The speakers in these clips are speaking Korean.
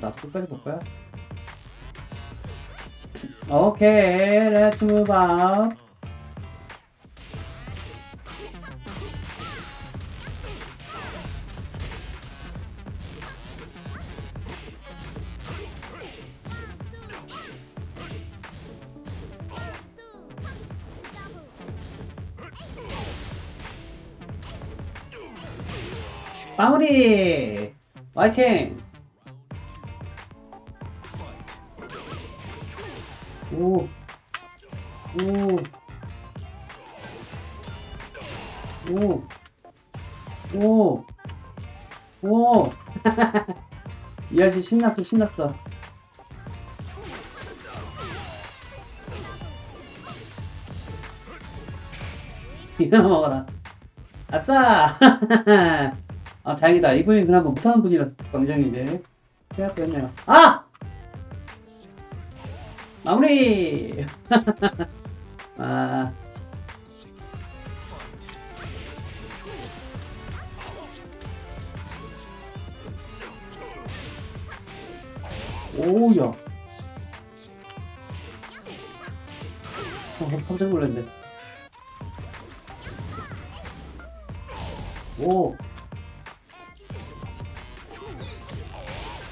뭐야 끝까지 볼 거야? 오케이 렛츠 무브 아웃 마무리! 화이팅 신났어, 신났어. 이거 먹어라. 아싸! 아, 다행이다. 이분이 그나마 못하는 분이라서 굉장히 이제 생각했네요. 아! 마무리! 아. 오야. 어, 깜짝 놀랐네. 오.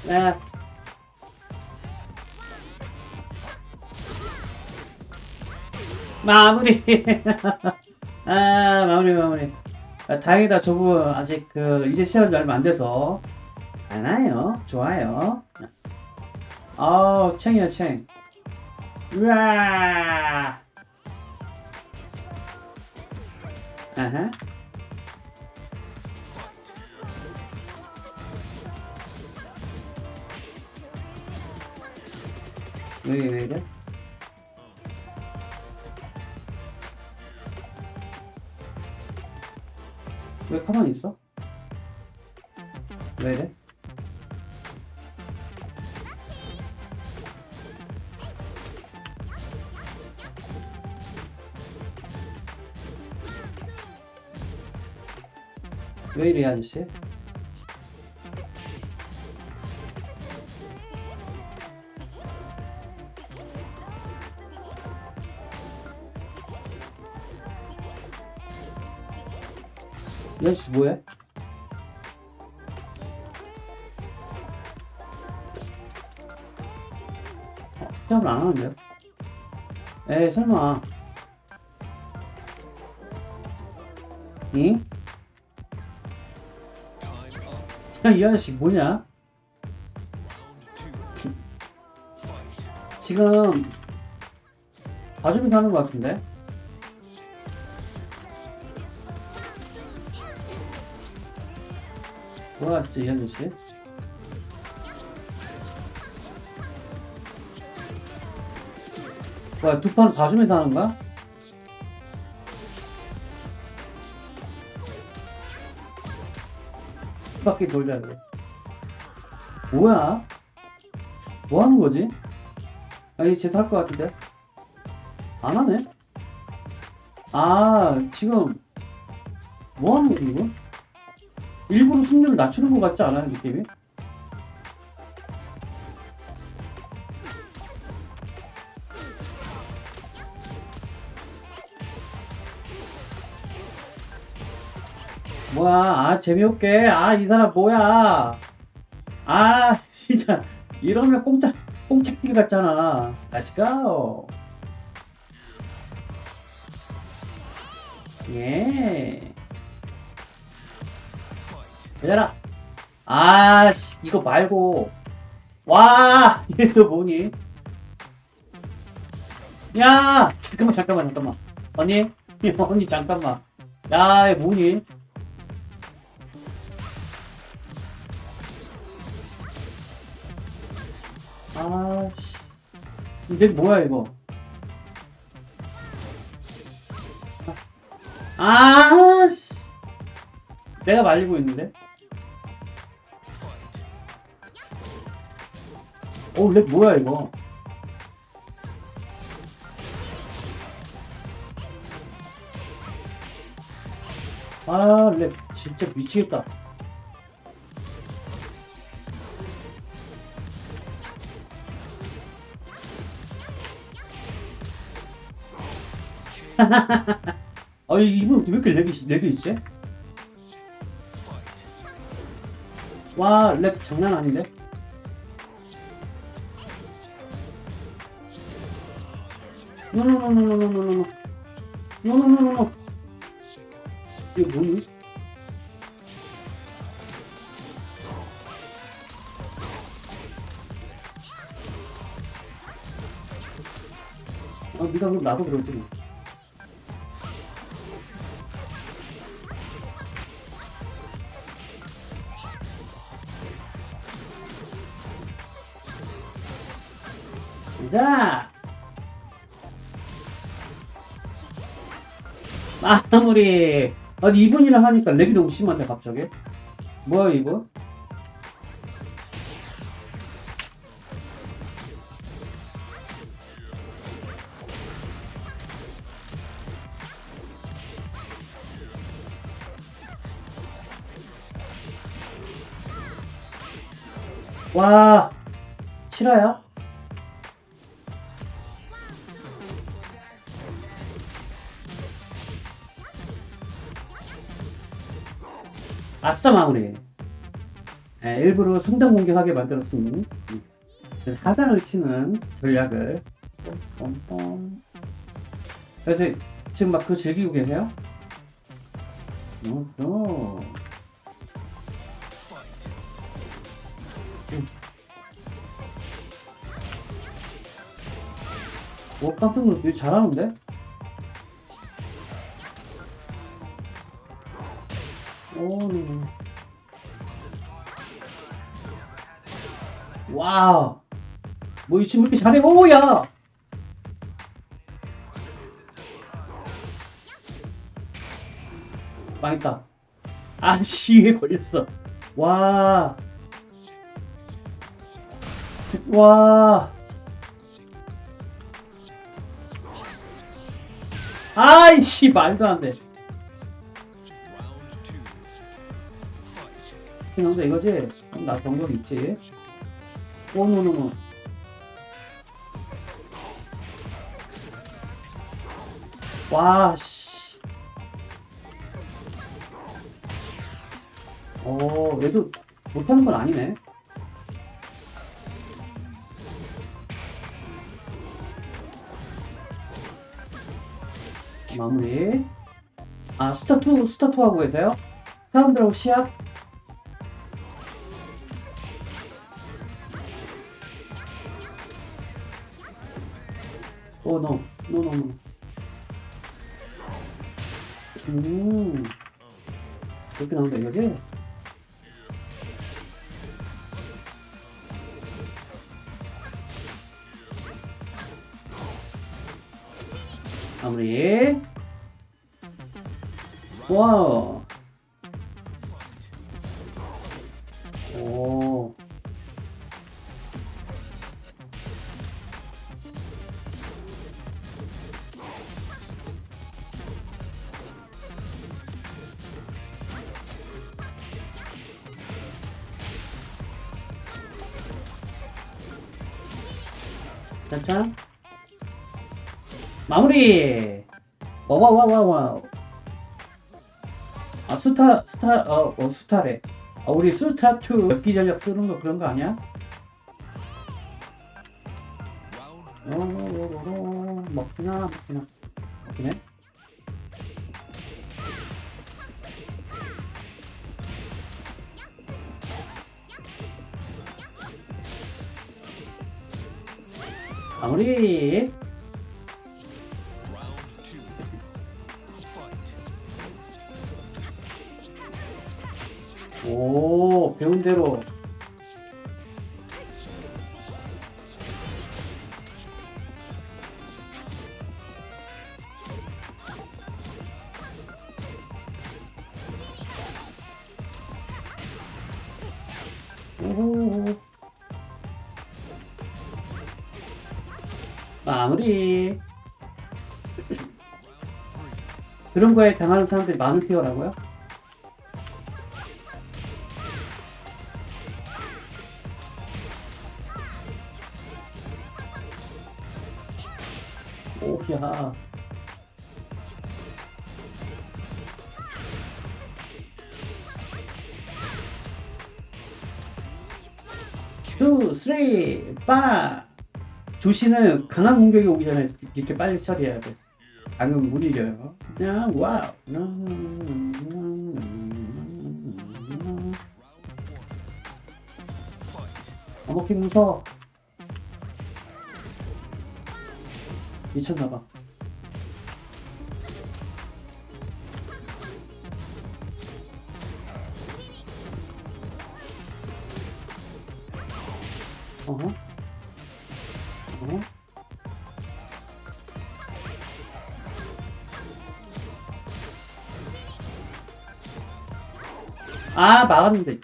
야. 마무리. 아, 마무리, 마무리. 아, 다행이다. 저분 아직 그 이제 지 얼마 안 돼서 안와요 좋아요. 아우, 챙이야, 챙. 우와. 아하. 왜, 왜 이래? 왜 가만히 있어? 왜 이래? 왜 이래, 이 아저씨? 이 아저씨 뭐해? 어, 시합을 안 하는데요? 에이 설마 응? 야, 이 아저씨 뭐냐? 지금 봐주면서 하는 것 같은데? 돌아왔지 이 아저씨? 뭐야 두 판을 봐주면서 하는 거야? 바퀴 돌자 이거 뭐야? 뭐 하는 거지? 아 이제 제대로 할것 같은데? 안 하네? 아 지금 뭐 하는 거지 이거? 일부러 승률을 낮추는 것 같지 않아요 느낌이? 뭐야? 아 재미없게. 아 이 사람 뭐야? 아 진짜. 이러면 공짜 공짜길 같잖아. Let's go. 예. 얘들아. 아씨 이거 말고. 와 얘 또 뭐니? 야 잠깐만 잠깐만 잠깐만. 언니 언니 잠깐만. 야얘 뭐니 아씨. 이게 뭐야 이거? 아씨. 내가 말리고 있는데? 어렉 뭐야 이거? 아렉 진짜 미치겠다 아 이분 왜 이렇게 렉이 렉이 있지? 와 렉 장난 아닌데? 노노노노노노노노노 노노노노노 이게 뭐니? 아 니가 그럼 나도 그러지 뭐. 자 마무리 아니 이분이랑 하니까 렉이 너무 심한데 갑자기 뭐야 이분? 와 실화야? 아싸 마무리 예, 일부러 성당 공격하게 만들었으니 음. 하단을 치는 전략을. 그래서 지금 막 그거 즐기고 계세요? 노노 오 깜짝 되게 잘하는데? 오 네. 와우 뭐 이 친구 이렇게 잘해 오 야 망했다 아씨에 걸렸어 와 와. 아이씨 말도 안 돼. 그냥 이거지? 나 정도 있지? 오노노노. 와 씨. 어 얘도 못하는 건 아니네. 마무리. 아, 스타2, 스타2 하고 계세요? 사람들하고 시합? 오, 노. 노, 노, 노. 음. 이렇게 나온다, 이거지? 마무리. 와우. 마무리. 와와와와와. 아 스타 스타 어, 어 스타래. 아 우리 스타 2 엽기 전략 쓰는 거 그런 거 아니야? 어, 먹기나 먹기나 먹기네. 마무리. 그런 거에 당하는 사람들이 많은 페어라고요? 오야 투, 쓰리, 빠 조시는 강한 공격이 오기 전에 이렇게 빨리 처리해야 돼. 방금 못 이겨요. 그냥 와우. 어머킹 무서워. 미쳤나봐. 어허. 아, 막았는데.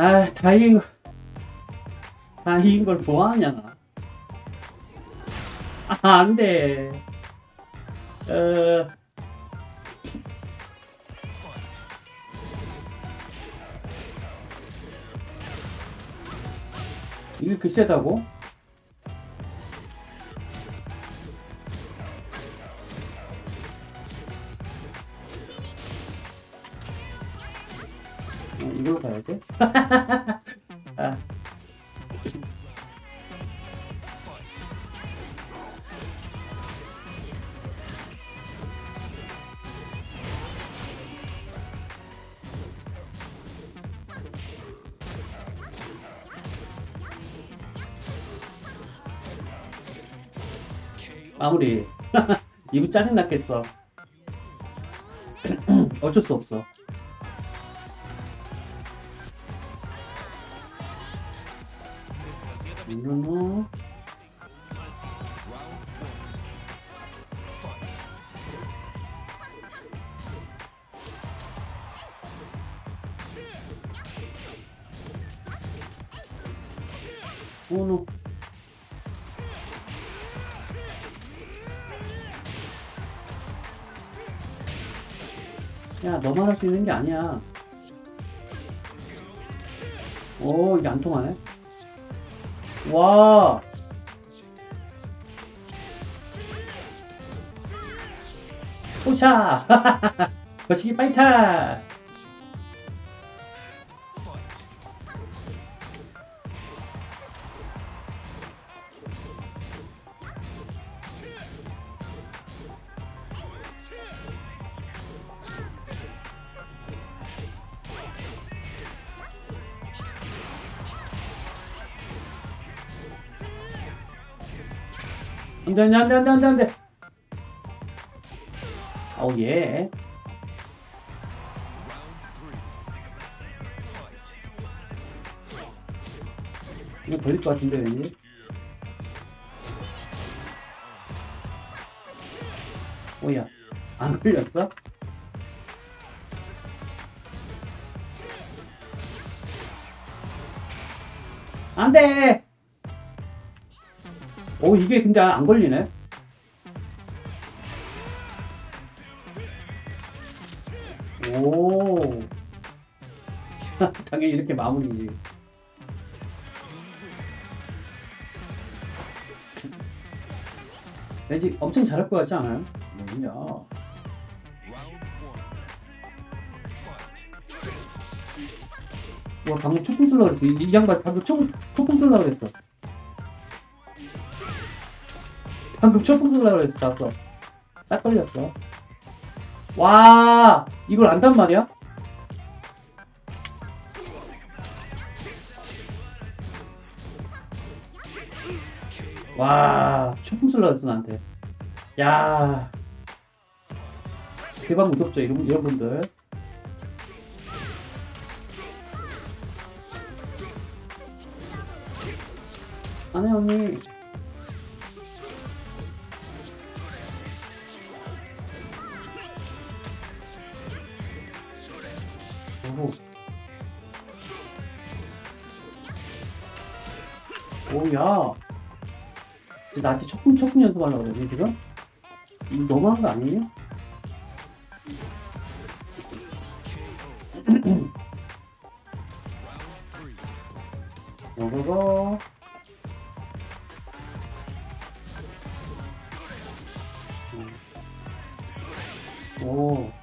아, 다 이긴 거. 다 이긴 걸 뭐하냐. 아, 안 돼. 어. 이게 그 세다고? 돼? 아. 마무리. 이분 짜증 났겠어. 어쩔 수 없어. 수 있는 게 아니야. 오, 이게 안 통하네. 와. 오샤. 거시기 파이터. 안돼 안돼 안돼 안돼 안돼 안돼. 오 예. 이거 걸릴 것 같은데 왠지. 오야 안 걸렸어? 안돼. 오 이게 근데 안 걸리네. 오. 당연히 이렇게 마무리지. 왠지 엄청 잘할 것 같지 않아요? 뭐냐? 와 방금 초풍 쓸라 그랬어. 이, 이 양반 방금 초, 초풍 쓸라 그랬어. 방금 초풍승을 해서 나왔어. 딱 걸렸어. 와, 이걸 안단 말이야? 와, 초풍슬러 했어, 나한테. 야 대박 무섭죠, 여러분들. 안해 언니 오, 야. 이제 나한테 초풍 연습하려고 그러지, 지금? 너무한 거 아니에요? 요거고. 음. 오.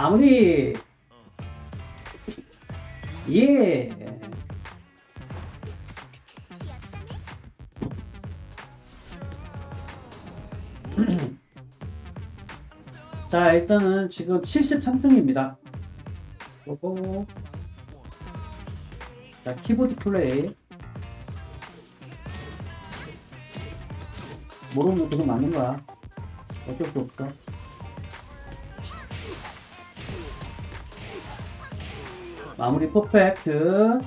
마무리. 예. 자, 일단은 지금 73승입니다. 요거. 자, 키보드 플레이. 모르면 그거 맞는 거야. 어쩔 수 없어. 마무리 퍼펙트.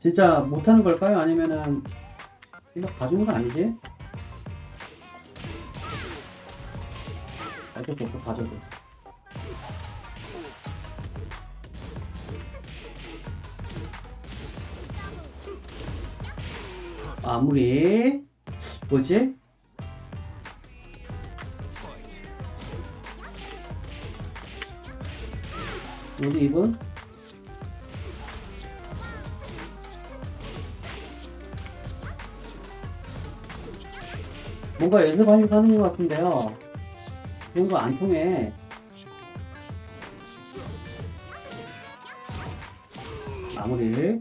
진짜 못하는 걸까요? 아니면은 이거 봐주는 거 아니지? 어쩔 수 없어 봐줘도. 마무리. 뭐지? 우리 이분? 뭔가 연습하려고 하는 것 같은데요. 그런 거 안 통해. 마무리.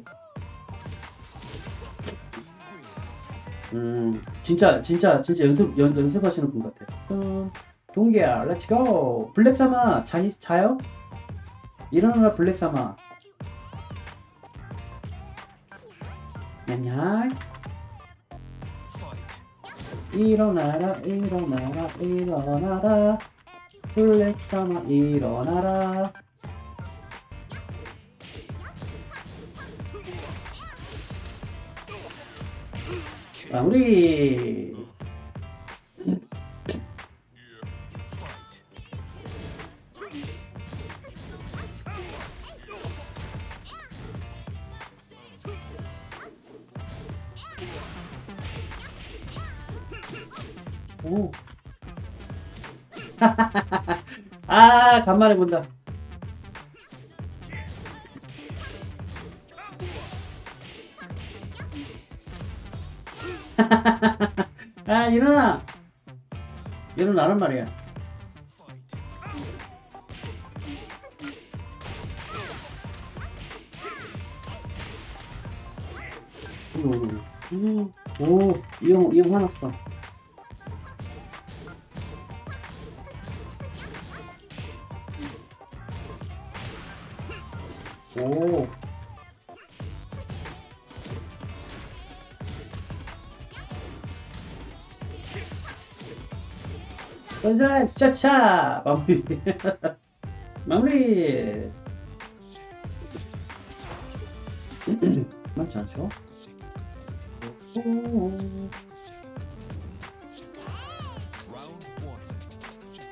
음, 진짜, 진짜, 진짜 연습, 연, 연습하시는 분 같아. 음, 동기야, let's go! 블랙사마, 자, 자요? 일어나라, 블랙사마. 냠냠. 일어나라, 일어나라, 일어나라. 블랙사마, 일어나라. 마무리. 아, 간만에 본다. 아, 일어나. 일어나란 말이야. 오, 오, 이형, 이형 화났어. 짜자, 차차! 마무리. 마무리. 맞지 않죠? 오.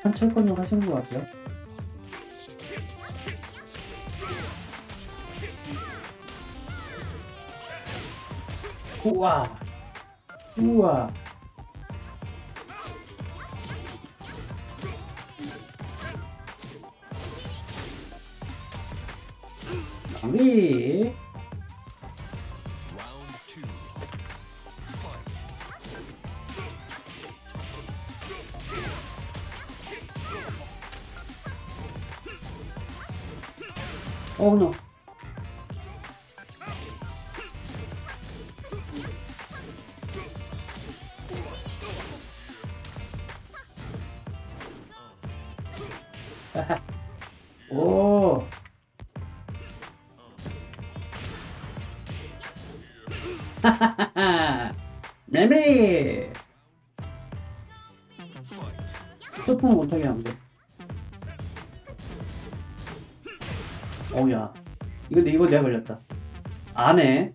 한철권용 하시는 것 같아요. 우와. 우와. 마무리. 안 해.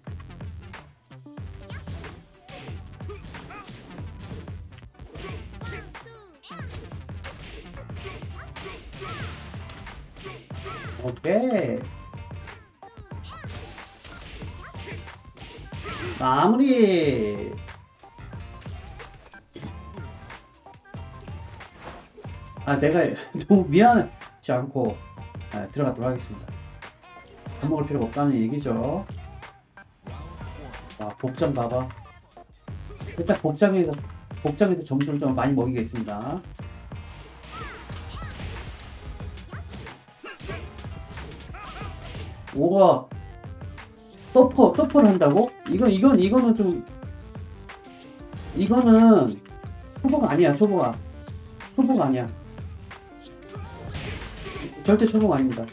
오케이. 마무리. 아, 내가 너무 미안하지 않고 아, 들어가도록 하겠습니다. 밥 먹을 필요가 없다는 얘기죠. 아, 복장 봐봐. 일단 복장에서 복장에서 점수를 좀 많이 먹이겠습니다. 오가 터퍼 터퍼를 한다고? 이건 이건 이거는 좀 이거는 초보가 아니야 초보가 초보가 아니야 절대 초보가 아닙니다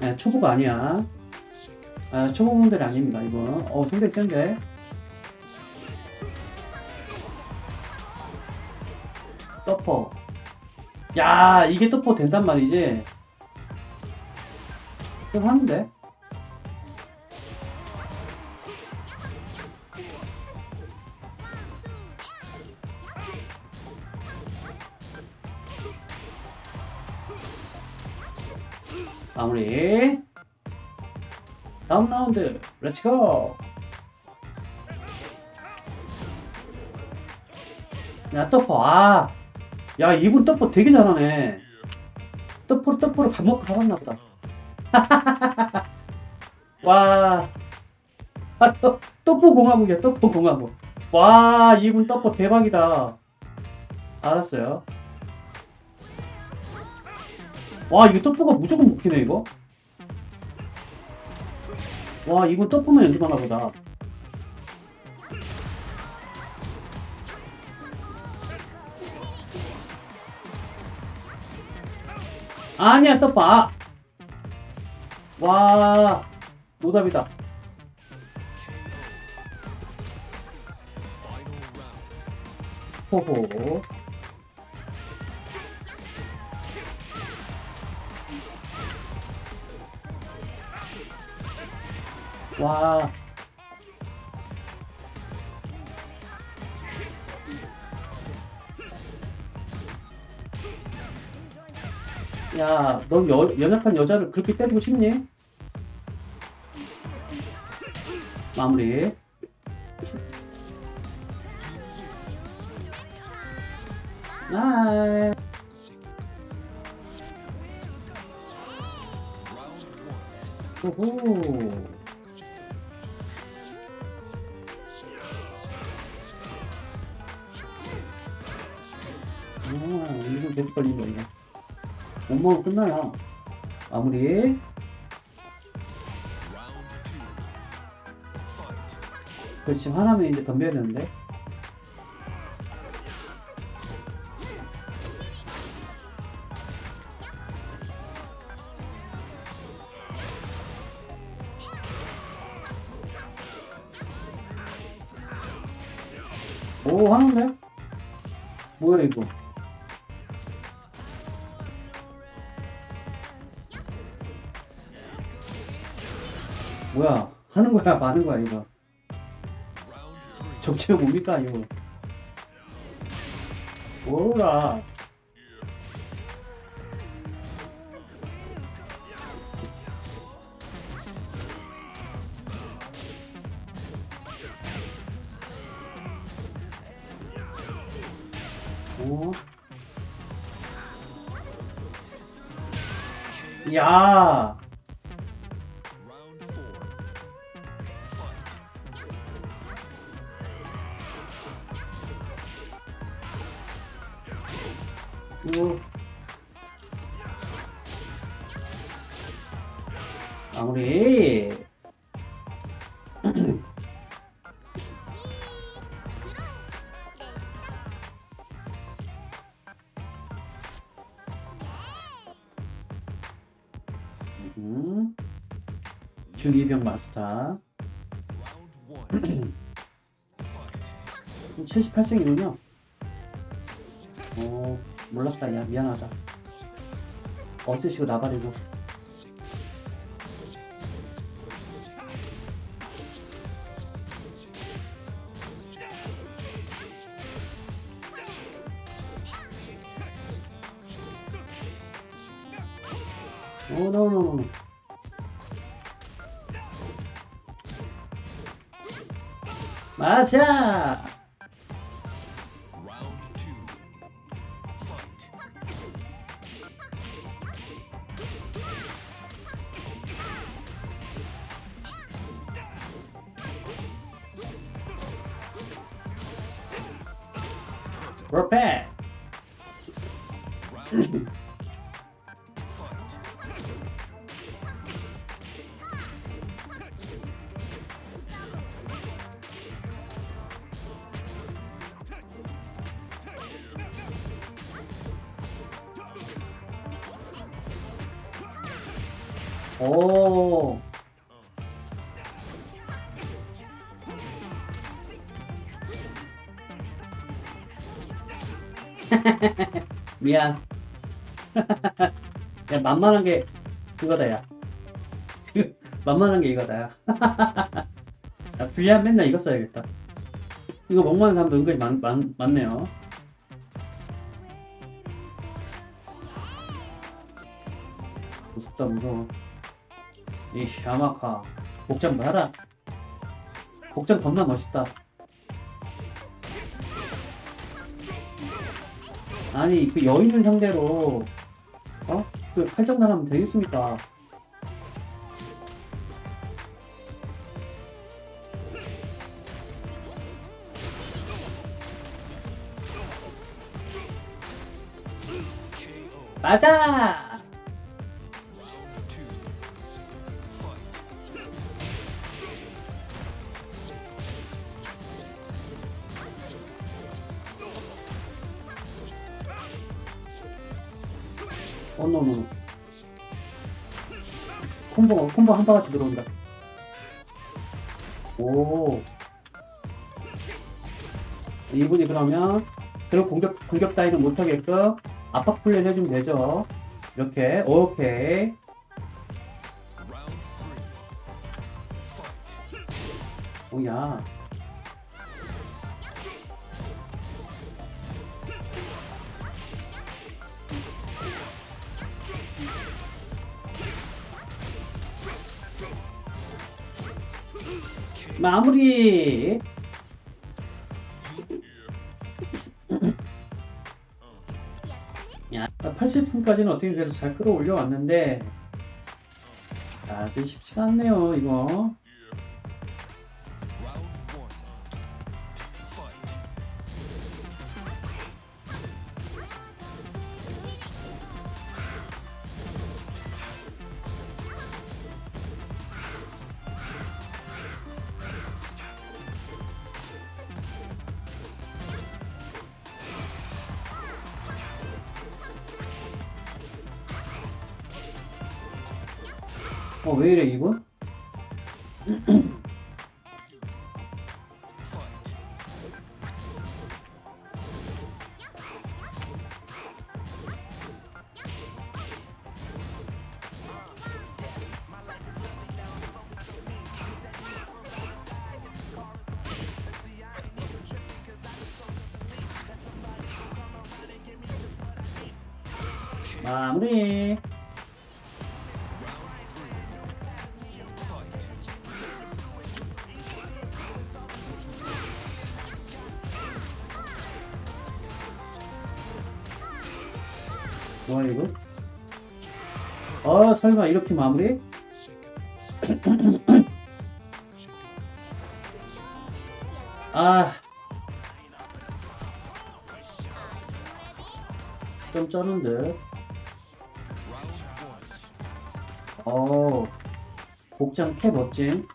네, 초보가 아니야 아, 초보분들이 아닙니다 이거 어 상당히 센데 터퍼. 야 이게 터퍼 된단 말이지? 좀 하는데? 마무리 다음 라운드 let's go 야 터퍼 아야 이분 터퍼 되게 잘하네. 터퍼로 터퍼로 밥 먹고 가봤나 보다. 와. 아, 터, 터퍼 공화국이야 터퍼 공화국. 와 이분 터퍼 대박이다. 알았어요. 와 이거 터프가 무조건 먹히네 이거 와 이분 터프만 연습하나 보다 아니야 아. 와 노답이다. 호호 와 야, 넌 여, 연약한 여자를 그렇게 때리고 싶니? 마무리. 아, Round one. 호 이거 계속 걸리는 거네. 못 먹으면 끝나요. 마무리. 그렇지, 화나면 이제 덤벼야 되는데. 오, 하는데? 뭐야, 이거? 뭐야, 하는 거야, 마는 거야, 이거. 적체가 뭡니까 이거 뭐라 오. 야, 중이병 마스터. Round one. Fight. 78승이군요. 어, 몰랐다. 야, 미안하다. 어쓰시고 나발이고. 퍼 미안. 야, 만만한 게 그거다, 야. 만만한 게 이거다, 야. 야, 불리한 맨날 이거 써야겠다. 이거 먹만한 사람도 은근히 많, 많, 많네요. 무섭다, 무서워. 이 샤마카. 복장 봐라. 복장 겁나 멋있다. 아니, 그 여인을 상대로, 어? 그 팔정난 하면 되겠습니까? 맞아! 콤보, 한 바가지 들어온다. 오. 이분이 그러면, 그런 공격, 공격 따위는 못하게끔 압박 훈련 해주면 되죠. 이렇게, 오케이. 오야. 마무리. 야, 80승까지는 어떻게 그래도 잘 끌어올려 왔는데, 아, 좀 쉽지가 않네요, 이거. 설마 이렇게 마무리? 아. 좀 쩌는데. 어. 복장 캡 멋짐.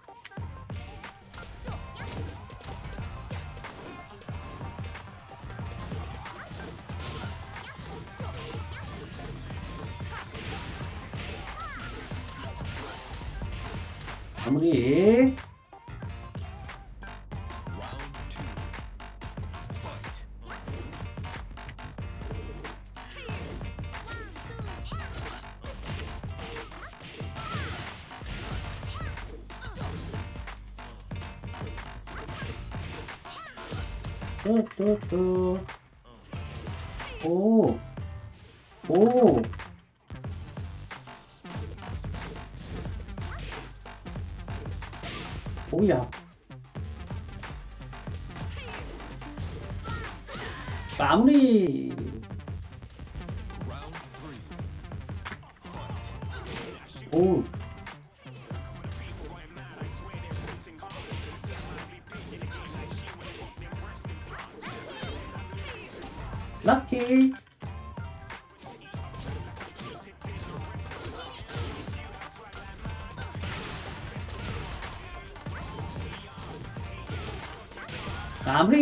마무리. 마무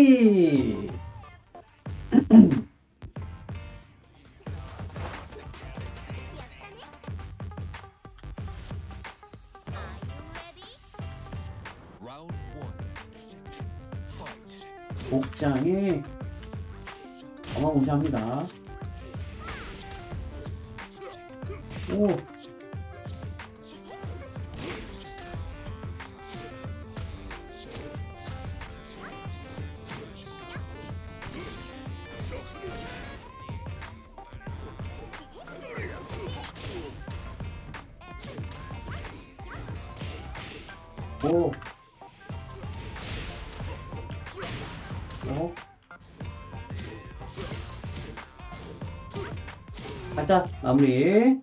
가자, 마무리.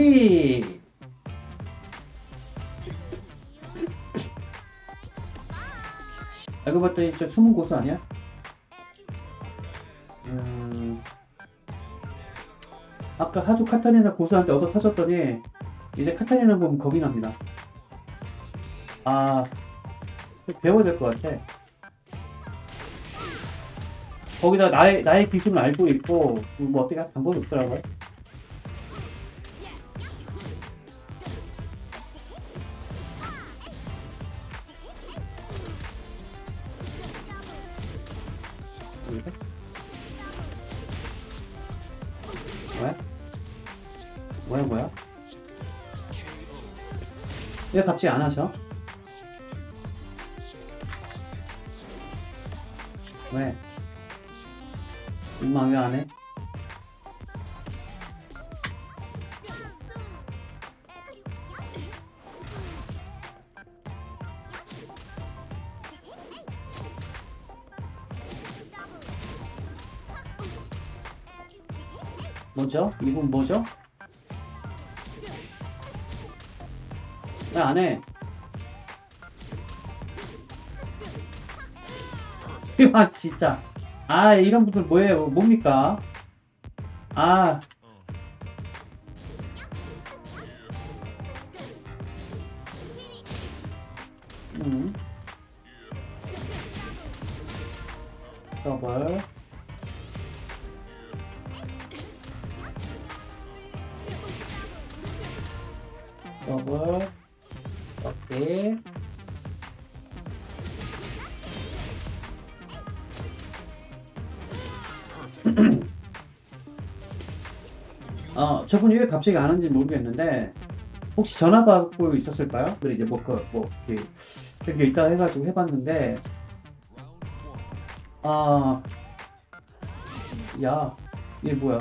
마무리. 알고 봤더니 저 숨은 고수 아니야? 음, 아까 하도 카타리나 고수한테 얻어 터졌더니 이제 카타리나 보면 겁이 납니다. 아, 배워야 될 것 같아. 거기다 나의, 나의 기술을 알고 있고, 뭐 어떻게 할 방법이 없더라고요. 왜 갑자기 안 하셔? 왜? 엄마 왜 안 해? 뭐죠? 이분 뭐죠? 왜안 해? 아 진짜. 아 이런 분들 뭐예요? 뭡니까? 아 저분이 왜 갑자기 안 하는지 모르겠는데, 혹시 전화 받고 있었을까요? 그래, 이제 뭐, 그, 뭐, 이렇게, 이렇게 있다 해가지고 해봤는데, 아, 야, 얘 뭐야?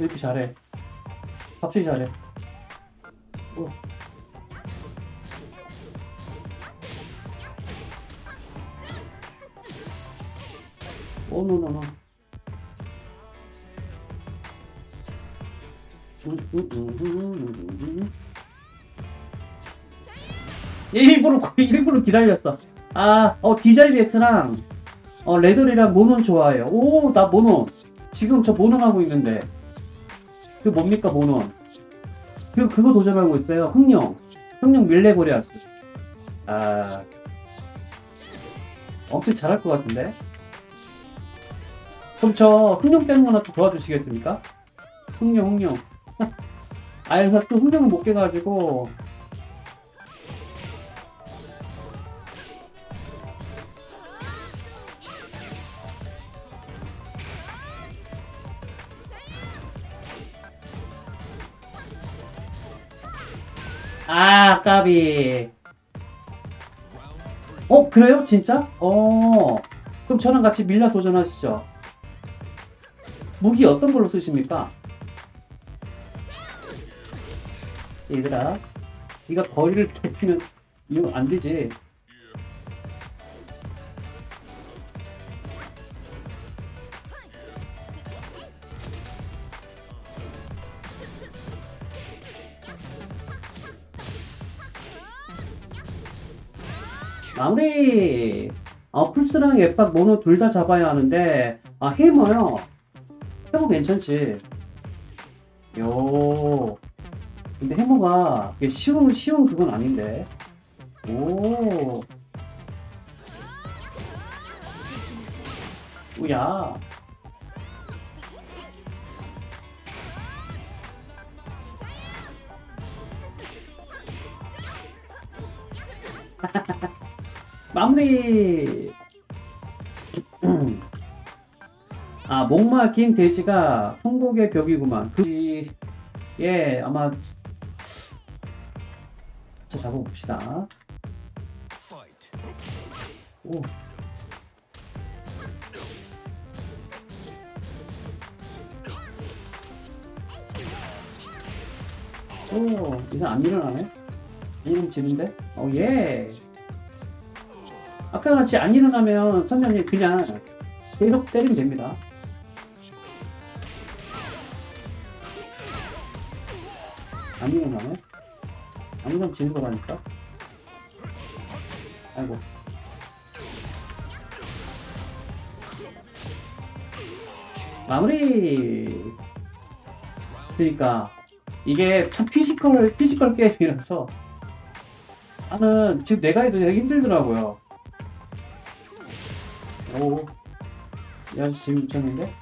왜 이렇게 잘해? 갑자기 잘해. 어. Oh, no, no, no. 음, 음, 음. 얘 일부러 일부러 기다렸어. 아, 어 디자이렉스랑 어 레더리랑 모논 좋아해요. 오, 나 모논. 지금 저 모논 하고 있는데. 그 뭡니까 모논? 그 그거 도전하고 있어요. 흥룡. 흥룡 밀레보리아스. 아, 엄청 잘할 것 같은데. 그럼 저 흥룡 깨는 거나 또 도와주시겠습니까? 흥룡, 흥룡. 아, 그래서 또 흥룡을 못 깨가지고 아, 까비. 어, 그래요? 진짜? 어. 그럼 저랑 같이 밀라 도전하시죠. 무기 어떤 걸로 쓰십니까? 얘들아, 네가 거리를 개피면 이거 안 되지. 마무리! 어, 플스랑 앱박 모노 둘 다 잡아야 하는데, 아, 해머요. 해머 괜찮지. 요. 근데 이게 쉬운, 쉬운 그건 아닌데. 오. 우야. 마무리. 아, 목마 긴 돼지가 통곡의 벽이구만. 그, 예, 아마, 자, 잡아봅시다. 오. 오, 이상 안 일어나네? 이름 지는데? 어, 예. 아까 같이 안 일어나면 선생님 그냥 계속 때리면 됩니다. 안 일어나네? 안 일어나면 지는 거라니까? 아이고. 마무리! 그니까, 이게 참 physical, physical 게임이라서, 나는 지금 내가 해도 되게 힘들더라고요. 오, 야, 지금 미쳤는데?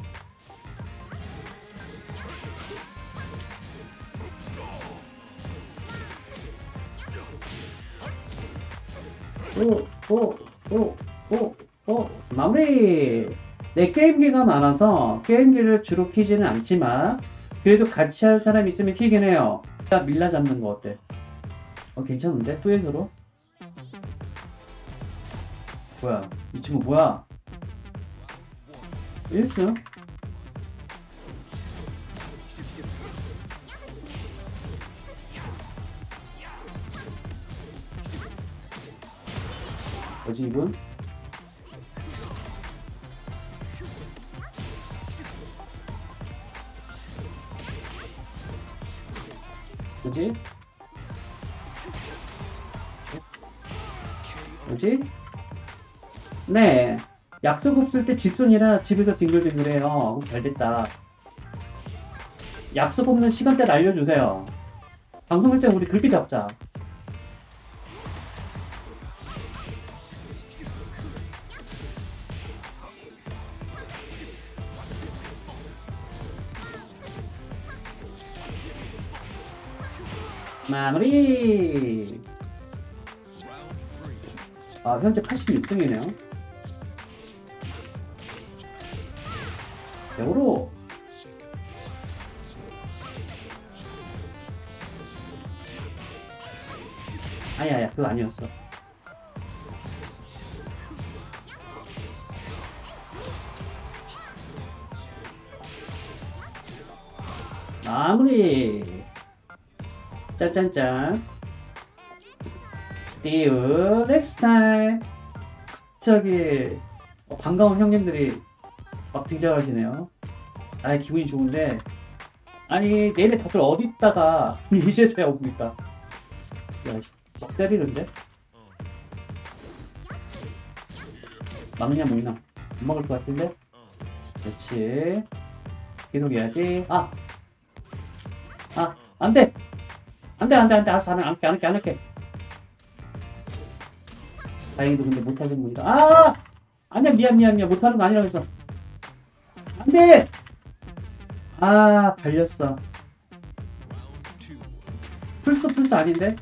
오, 오, 오, 오, 오, 마무리! 내 게임기가 많아서 게임기를 주로 키지는 않지만, 그래도 같이 할 사람 있으면 키긴 해요. 나 밀라 잡는 거 어때? 어, 괜찮은데? 뚜엣으로? 뭐야? 이 친구 뭐야? 1승? 뭐지 이분? 뭐지? 뭐지? 네. 약속 없을 때 집순이라 집에서 뒹굴뒹굴해요. 어, 잘됐다. 약속 없는 시간대를 알려주세요. 방송할 때 우리 그렇게 잡자. 마무리! 아, 현재 86등이네요. 역으로 아니야 아니야 그거 아니었어 마무리 짠짠짠. See you next time. 갑자기 어, 반가운 형님들이 막 등장하시네요. 아 기분이 좋은데. 아니 내일에 다들 어디 있다가 이제서야 옵니까? 야막 때리는데? 막느냐 뭐냐 못 먹을 것 같은데? 그렇지. 계속 해야지. 아! 아, 안 돼! 안 돼, 안 돼, 안 돼. 알았어, 안 할게, 안 할게, 안 할게. 다행히도 근데 못하는 분이다. 아! 아니야, 미안, 미안, 미안. 못하는 거 아니라고 했어. 안 돼! 아, 발렸어. 플스, 플스 아닌데?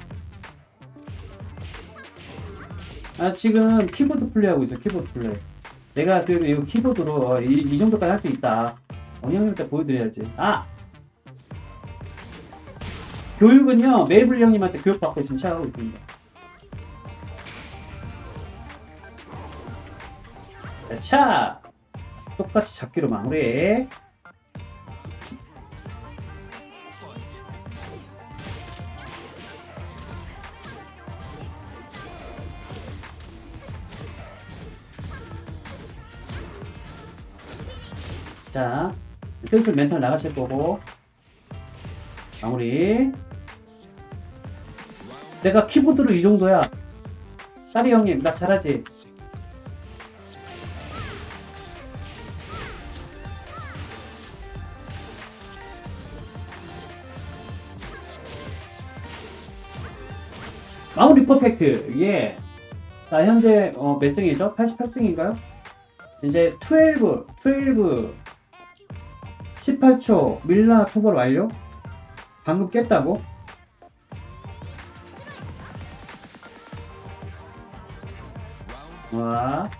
아, 지금 키보드 플레이하고 있어, 키보드 플레이. 내가 그래도 이거 키보드로 어, 이, 이 정도까지 할 수 있다. 영양님한테 보여드려야지. 아! 교육은요, 메이블 형님한테 교육받고 지금 시작하고 있습니다. 자, 똑같이 잡기로 마무리. 자, 슬슬 멘탈 나가실 거고. 마무리. 내가 키보드로 이 정도야. 딸이 형님, 나 잘하지? 마무리 퍼펙트. 예. 자, 현재 어, 몇 승이죠? 88승인가요? 이제 12, 12, 18초 밀라 토벌 완료? 방금 깼다고? 와.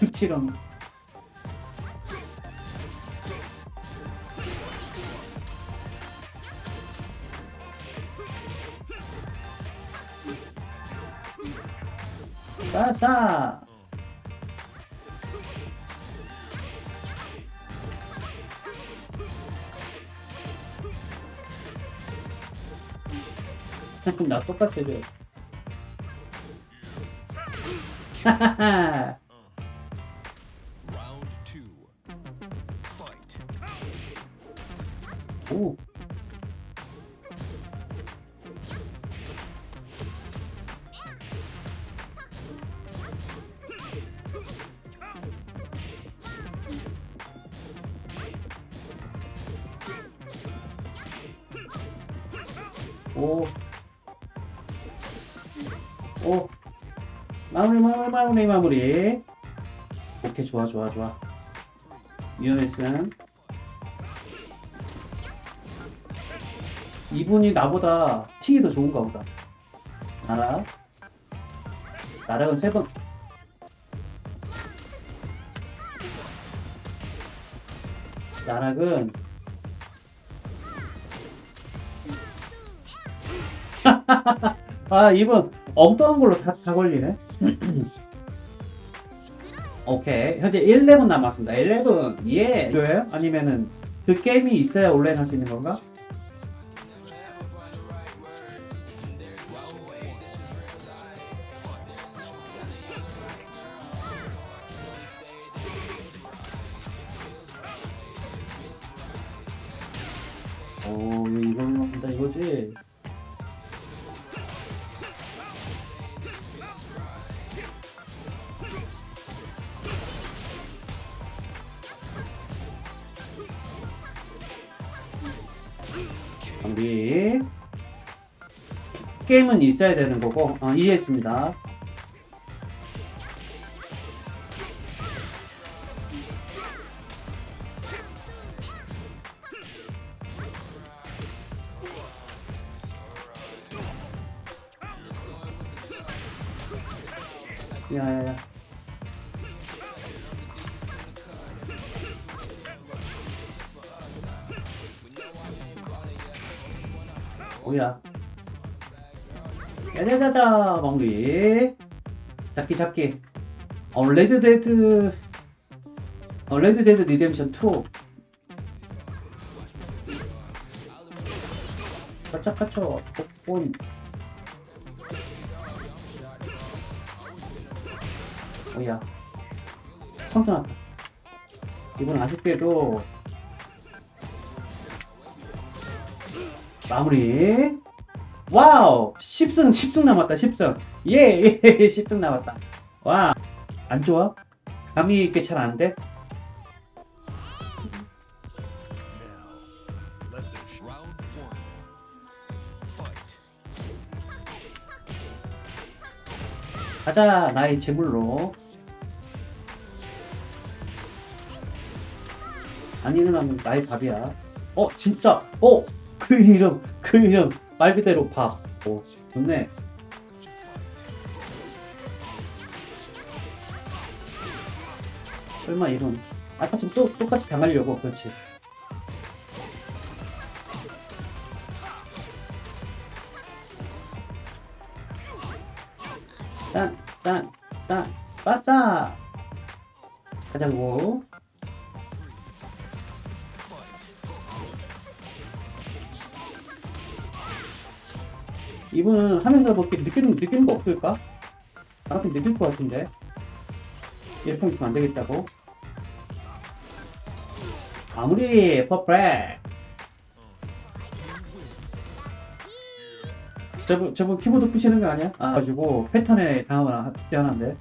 흑치렁. 싸싸. 그럼 나 똑같이 해줘. 오케이, 좋아, 좋아, 좋아. 위험했음. 이분이 나보다 픽이 더 좋은가 보다. 나락. 나락은 세 번. 나락은 아 이분 엉뚱한 걸로 다, 다 걸리네. 오케이 현재 11 남았습니다. 11 예. 줘요? 아니면은 그 게임이 있어야 온라인 할 수 있는 건가? 우리 게임은 있어야 되는 거고 어, 이해했습니다. 마무리. 잡기 잡기. 어 레드데드. 어 레드데드 리뎀션 2 까짝까짝 복본 뭐야. 컴퓨터 이번 아쉽게도 마무리 와우 10승 10승 남았다 10승. 예, 예 10승 남았다. 와 안 좋아? 감이 이렇게 잘 안 돼? 가자 나의 재물로. 안 일어나면 나의 밥이야. 어 진짜? 어그 이름 그 이름 말 그대로 밥오 좋네 설마 이런 아까처럼 또 똑같이 당하려고? 그렇지. 딴 딴 딴 빠싸! 가자고 이분은 하면서 뭐 이렇게 느끼는, 느끼는 거 없을까? 나한테 느낄 것 같은데. 이렇게 있으면 안 되겠다고. 아무리 퍼프렉. 저분 저분 키보드 부시는 거 아니야? 아 가지고 패턴에 당하면 뛰어난데.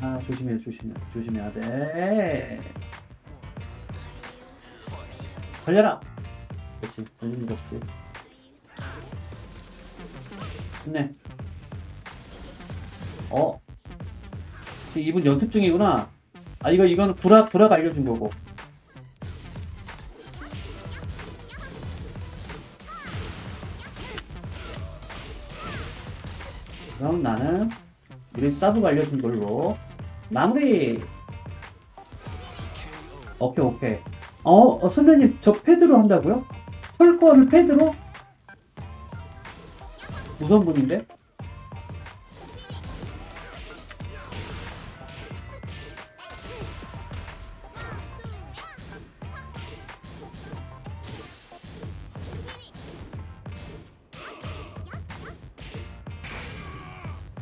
아 조심해 조심해 조심해야 돼. 걸려라. 그렇지. 걸리는 거 없지 좋네. 어? 이분 연습 중이구나. 아 이거 이거는 구라 구라가 알려준 거고. 그럼 나는 우리 사브가 알려준 걸로 마무리. 오케이 오케이. 어, 어 선배님 저 패드로 한다고요? 철권을 패드로? 무서운 분인데?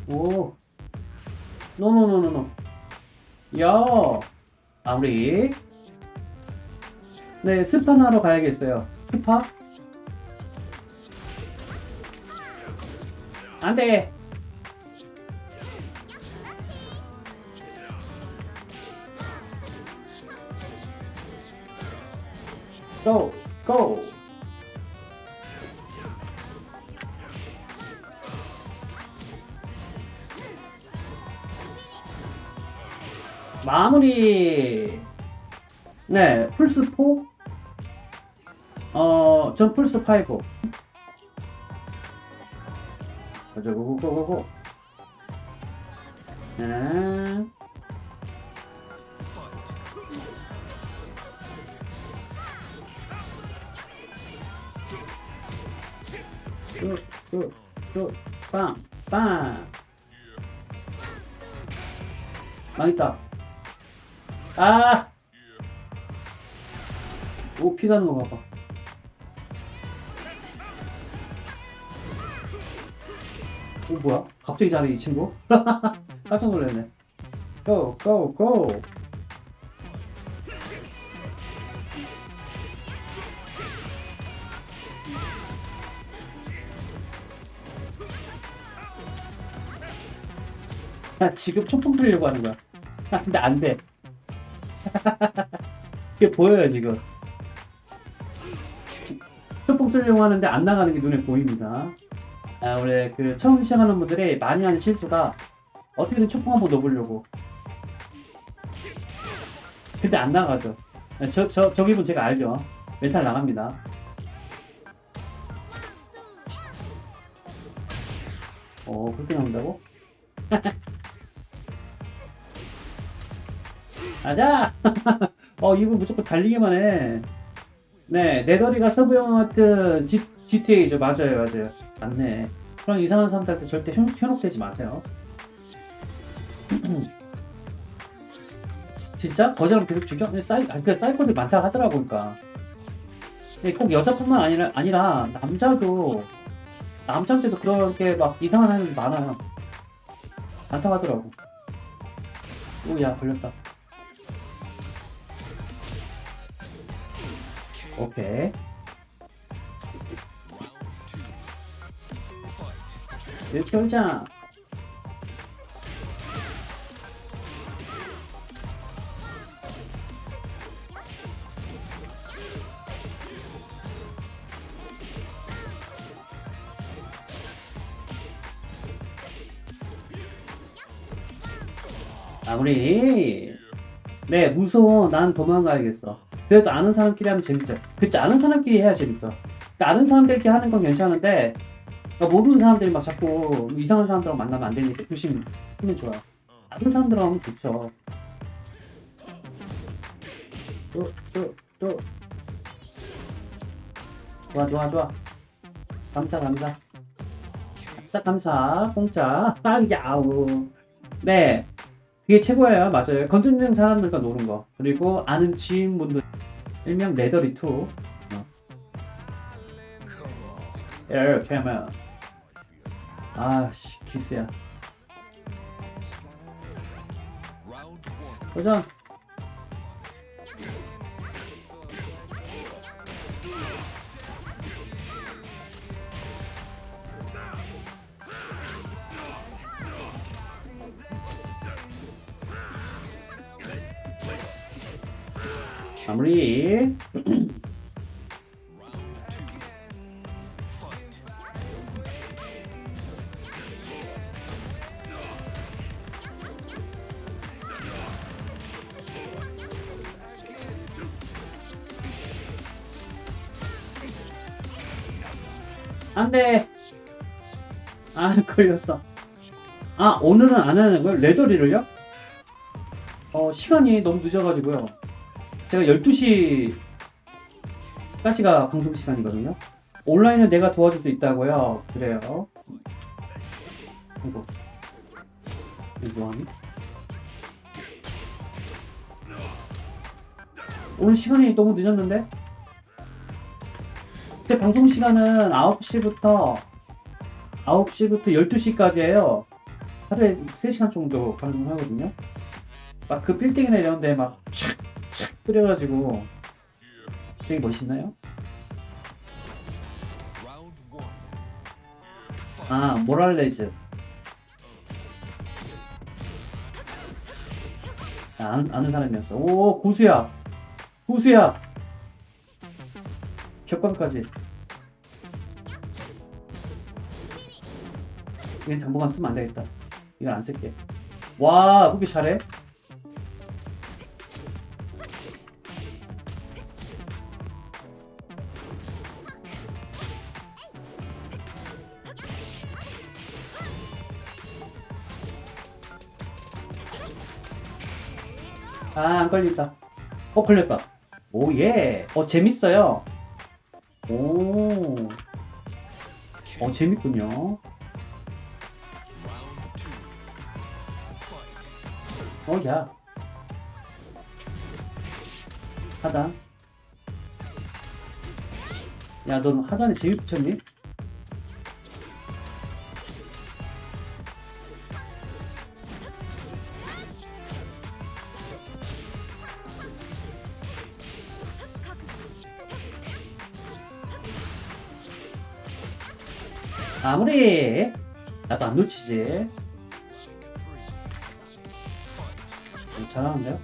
오. 노노노노노 야. 아무리. 네 스파나러 가야겠어요. 스파 안돼 고! 고! 마무리 네 플스4 어전 플스5 가자 고고고고고 네 Fight. 뚝뚝뚝빵빵 망했다 아! 오, 피 나는 거 봐봐. 오, 뭐야? 갑자기 잘해, 이 친구? 깜짝 놀랐네. 고, 고, 고! 야, 지금 초풍 쓰려고 하는 거야. 근데 안 돼. 이게 보여요 지금 초풍 쓰려고 하는데 안 나가는 게 눈에 보입니다 아 원래 그 처음 시작하는 분들이 많이 하는 실수가 어떻게든 초풍 한번 넣어보려고 근데 안 나가죠 저, 저, 저 기분 제가 알죠 멘탈 나갑니다 어 그렇게 나온다고? 가자! 어, 이분 무조건 달리기만 해. 네, 네더리가 서브형 같은 집, GTA죠. 맞아요, 맞아요. 맞네. 그런 이상한 사람들한테 절대 현혹, 현혹되지 마세요. 진짜? 거절하면 계속 죽여? 사이, 아니, 그 사이코들이 많다 하더라고. 근데 꼭 여자뿐만 아니라, 아니라, 남자도, 남자한테도 그렇게 막 이상한 애들이 많아요. 많다고 하더라고. 오, 야, 걸렸다. 오케이. 이렇게 오자. 마무리. 네, 무서워. 난 도망가야겠어. 그래도 아는 사람끼리 하면 재밌어요. 그치, 아는 사람끼리 해야 재밌어. 그러니까 아는 사람들끼리 하는 건 괜찮은데, 그러니까 모르는 사람들이 막 자꾸 이상한 사람들하고 만나면 안 되니까 조심하면 좋아. 아는 사람들하고 하면 좋죠. 또, 또, 또. 좋아, 좋아, 좋아. 감사, 감사. 아싸, 감사. 공짜. 아, 야우. 네. 그게 최고예요. 맞아요. 건드리는 사람들과 노는 거. 그리고 아는 지인분들. 일명 레더리2. 어. 이렇게. 아씨, 기스야. 도전. 마무리. 안 돼. 아, 걸렸어. 아, 오늘은 안 하는 거예요? 레더리를요? 어, 시간이 너무 늦어가지고요. 제가 12시까지가 방송 시간이거든요. 온라인은 내가 도와줄 수 있다고요. 그래요. 이거. 이거 뭐하니? 오늘 시간이 너무 늦었는데? 제 방송 시간은 9시부터 9시부터 12시까지예요. 하루에 3시간 정도 방송하거든요. 막 그 빌딩이나 이런 데막 촥촥 뿌려가지고 되게 멋있나요? 아, 모랄레즈. 아, 아는, 아는 사람이었어. 오, 고수야. 고수야. 격광까지. 이건 당분간 쓰면 안 되겠다. 이건 안 쓸게. 와, 그렇게 잘해? 아, 안 걸린다. 어, 걸렸다. 오, 예. 어, 재밌어요. 오, 어, 재밌군요. 어, 야. 하단. 야, 넌 하단에 재미 붙였니? 아무리 나도 안 놓치지. 음, 잘하는데요?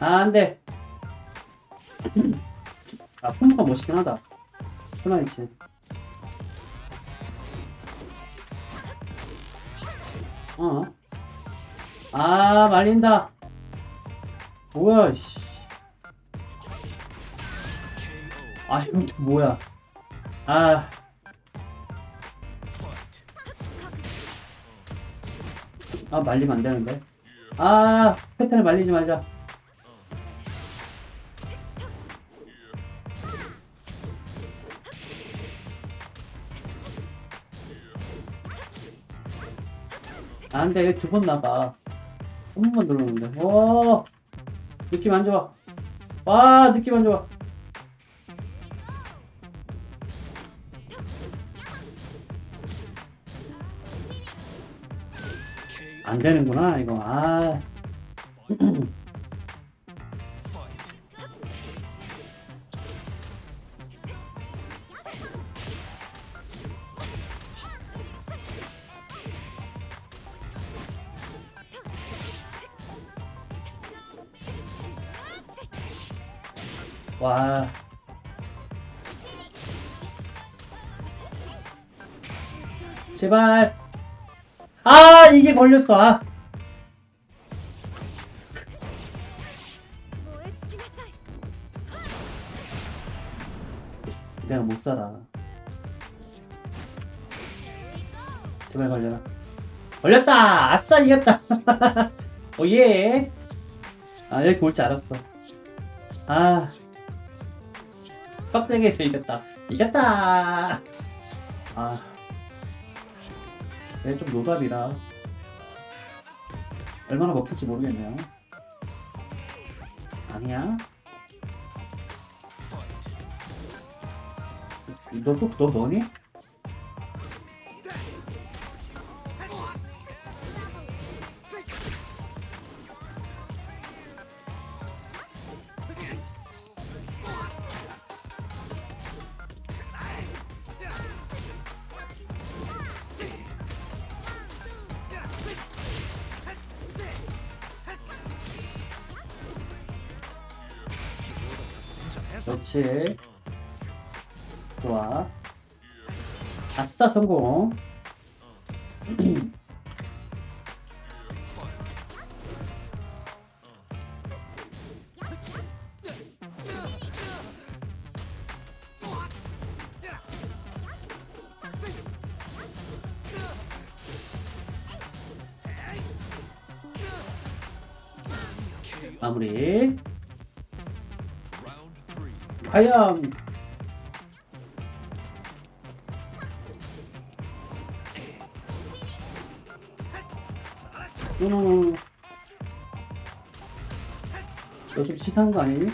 아, 안 돼. 아, 콤보가 멋있긴 하다. 플라이치. 어. 아, 말린다. 뭐야, 씨. 아, 또 뭐야. 아. 아, 말리면 안 되는데. 아, 패턴을 말리지 말자. 안 돼, 두 번 나가. 한 번만 누르는데. 오! 느낌 안 좋아. 와, 느낌 안 좋아. 안 되는구나, 이거. 아. 제발. 아 이게 걸렸어. 아. 내가 못살아. 제발 걸려라. 걸렸다! 아싸 이겼다! 오예! 어, 아 여기 올 줄 알았어. 아. 빡세게 해서 이겼다. 이겼다! 아. 얘좀 노답이라. 얼마나 먹힐지 모르겠네요. 아니야? 너 또, 너 너니? 그렇지. 좋아. 아싸 성공. Three. 과연 음. 너 지금 치사한 거 아니니?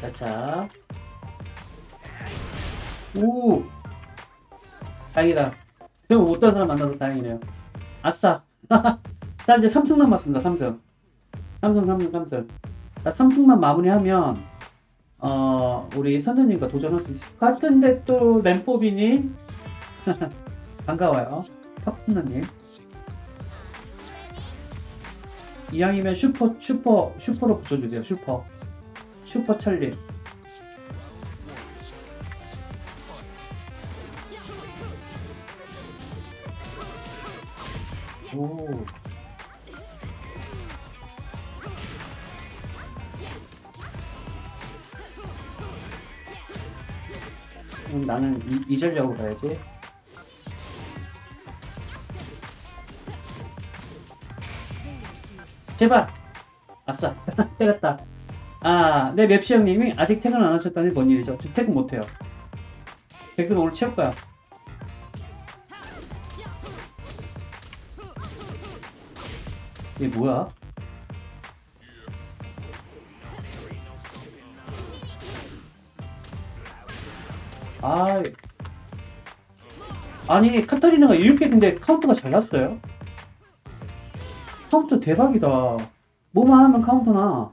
자차. 오! 다행이다. 그럼 못한 사람 만나서 다행이네요. 아싸! 자, 이제 3승 남았습니다, 3승. 3승, 3승, 3승. 자, 3승만 마무리하면, 어, 우리 선생님과 도전할 수 있을 것 같은데 또, 램뽀비님. 반가워요. 파프너님. 이왕이면 슈퍼, 슈퍼, 슈퍼로 붙여주세요, 슈퍼. 슈퍼 찰리. 그럼 나는 이, 이 전략으로 가야지. 제발! 아싸! 때렸다. 아, 내 맵시 형님이 아직 퇴근 안 하셨다니 뭔 일이죠? 지금 퇴근 못해요. 백승 오늘 채울 거야. 이게 뭐야? 아, 아니 카타리나가 이렇게 근데 카운터가 잘 났어요. 카운터 대박이다. 뭐만 하면 카운터나.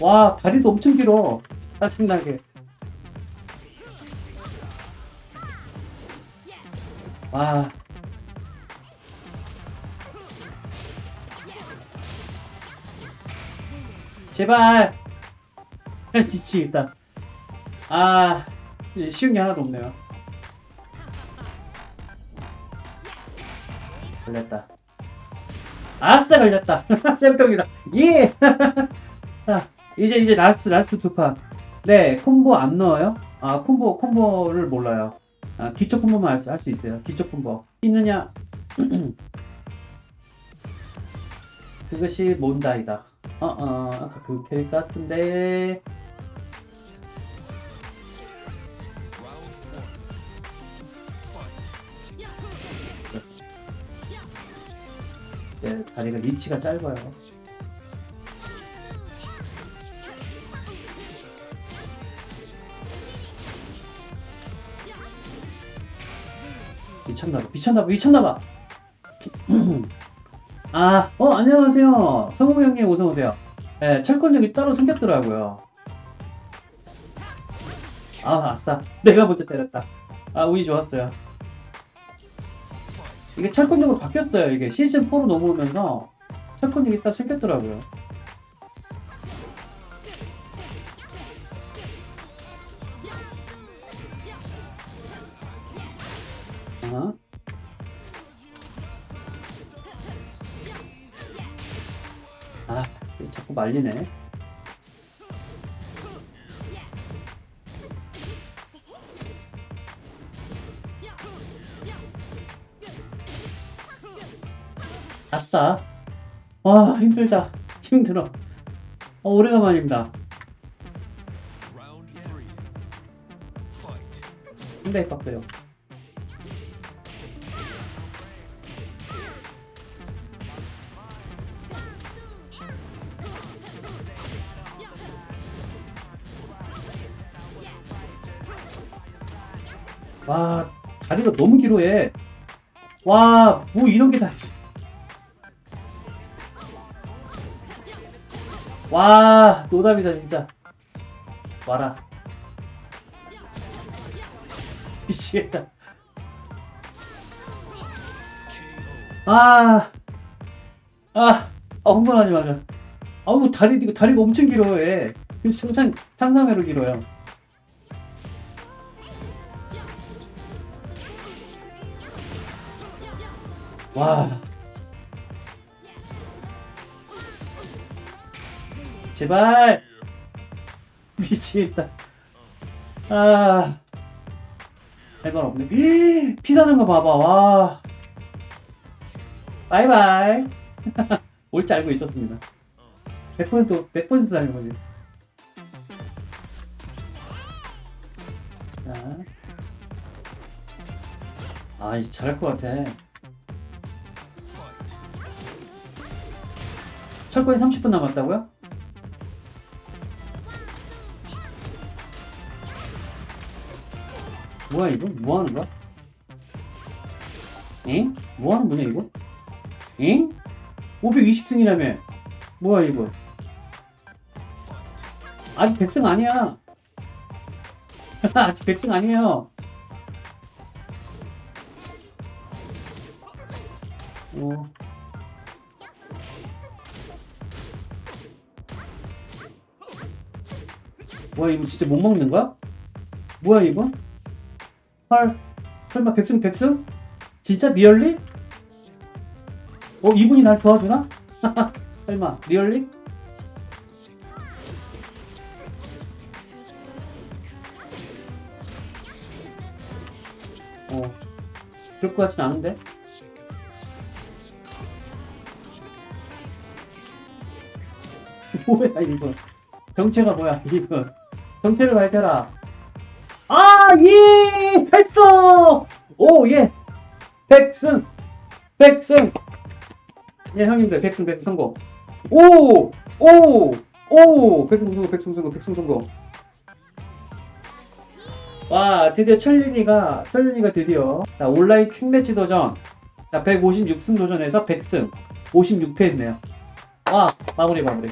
와 다리도 엄청 길어. 짜증나게. 와. 제발. 지치겠다. 아, 이제 쉬운 게 하나도 없네요. 걸렸다. 아싸 걸렸다. 쌤통이다. 예. 자, 이제 이제 last last 두 판. 네 콤보 안 넣어요? 아 콤보 콤보를 몰라요. 아, 기초 콤보만 할수 있어요. 기초 콤보 있느냐? 그것이 몬다이다. 어어 아까 그 캐릭 같은데. 네, 다리가 리치가 짧아요. 미쳤나봐, 미쳤나봐, 미쳤나봐! 아, 어, 안녕하세요. 성우 형님 어서오세요. 예, 철권력이 따로 생겼더라고요. 아, 아싸. 내가 먼저 때렸다. 아, 운이 좋았어요. 이게 철권력으로 바뀌었어요. 이게 시즌 4로 넘어오면서 철권력이 딱 생겼더라고요. 말리네. 아싸. 와, 힘들다. 힘들어. 어, 오래간만입니다. 상당히 빡세요. 와, 다리가 너무 길어해. 와, 뭐 이런 게 다 있어. 와, 노답이다, 진짜. 와라. 미치겠다. KO. 아, 아, 아, 흥분하지 마자. 아우, 다리, 다리가 엄청 길어해. 상상, 상상외로 길어요. 와. 제발. 미치겠다. 아. 할말 없네. 피나는 거 봐봐. 와. 바이바이. 올 줄 알고 있었습니다. 100% 100% 알고 거지. 자. 아, 이제 잘할 것 같아. 철거에 30분 남았다고요? 뭐야 이거? 뭐 하는 거야? 엥? 뭐 하는 거냐 이거? 엥? 520승이라며 뭐야 이거? 아직 100승 아니야 아직 100승 아니에요 어. 뭐야 이거 진짜 못 먹는 거야? 뭐야 이거? 헐 설마 백승 백승? 진짜 리얼리? 어 이분이 날 도와주나? 설마 리얼리? 어 그럴 것 같진 않은데 뭐야 이거 정체가 뭐야 이거 정체를 밝혀라. 아예 했어. 오 예. 백승 백승. 예 형님들 백승 백승 성공 오 오 오. 백승 성공 백승 성공 백승 성공 와 드디어 철린이가 철린이가 드디어. 자, 온라인 퀵매치 도전. 자 156승 도전에서 100승. 56패 했네요. 와 마무리 마무리